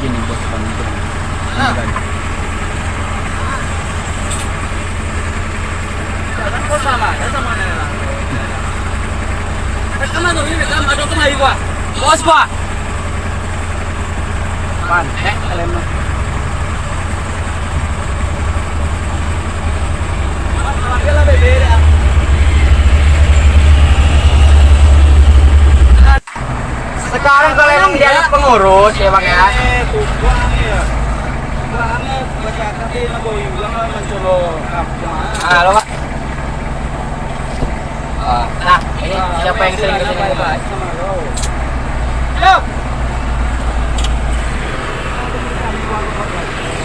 sini bos itu. Ah. Ini, Jalan kok sama ya sama Nela. Eh, ke mana tuh ini? Kamu ada ke mana gua? Bos. Pan, eh kalian mah. Dia lah beda. Sekarang kalau emang dia pengurus ya bang ya. Eh, kubang ya. Banget baca kaki nagoy lang mencolo kapwa. Halo pak. Oh, nah ini siapa yang sering ke sini nih, pak? Halo.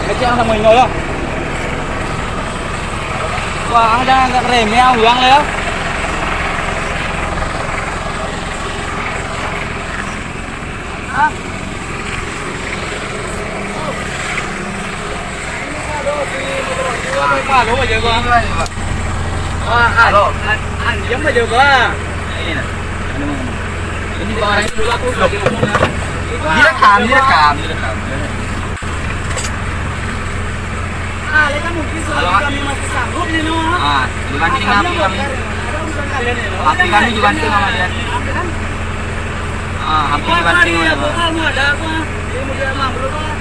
Kecil sama ini loh. Wah, ada nggak remeh ang uang ya? Hah? Halo aja. Ini nah. Ah, kan kami masih sanggup. Ah, ya, sama dia. Ah, api Wah, dibanting tadi sama aku dia. kamu ada apa? Dia mau mah belum apa?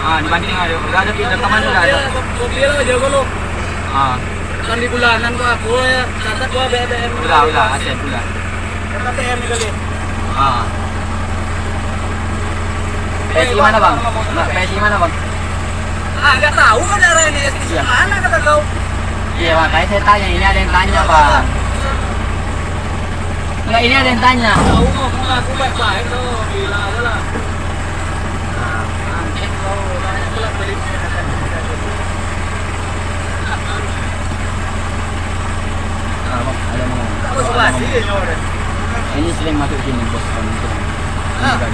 Ah, dibanting sama dia. Udah ada rekaman udah ada. Kopi lo aja gua lo. Ah, Kan di bulanan kok aku ya. Catat gua BBM. udah, udah, aset udah. Kata TM kali. Ah. PSI mana bang? PSI mana bang? Ah, enggak tahu kan daerah ini di Iya. mana kata kau. Iya makanya saya tanya, ini ada yang tanya bang. Enggak, ini ada yang tanya. Tahu aku baik-baik tuh. Gila lah. Kau. Ah. Ini sering masuk sini bos Ah. kan.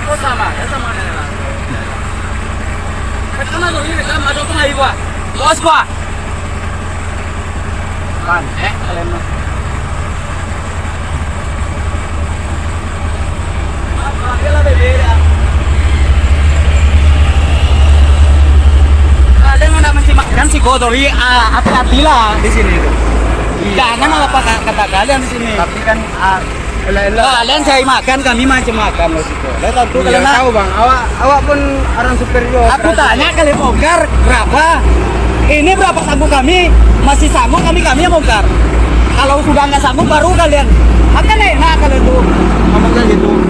Kok sama ya sama. Eh, ke mana tuh ini? Gua? Bos gua. Pan, eh kalian mah. Ada yang nak mensimakkan si Godori, ah, hati-hati lah di sini. Jangan apa kata kalian di sini. Tapi kan ah. Kalian saya makan, kami macam makan loh situ. Lihat tentu Iya, kalian tahu bang, awak awak pun orang superior. Aku tanya kalian bongkar berapa? Ini berapa sanggup kami? Masih sanggup yang bongkar. Kalau sudah nggak sanggup baru kalian. Akan enak kalian tuh. ngomongnya gitu.